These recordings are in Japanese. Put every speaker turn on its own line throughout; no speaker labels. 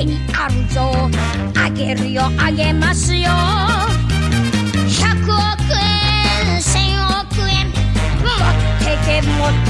銭あるぞあげるよあげますよ。100億円1000億円持ってけ持って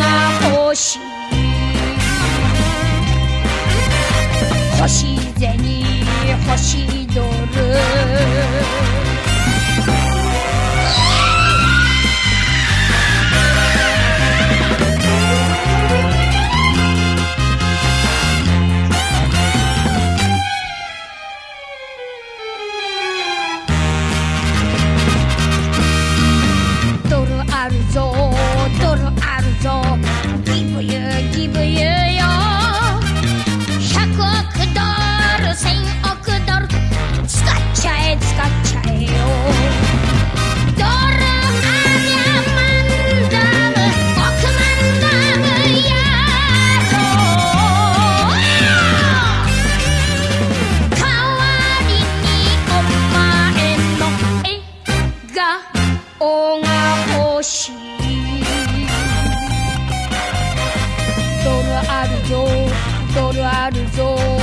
あるぞ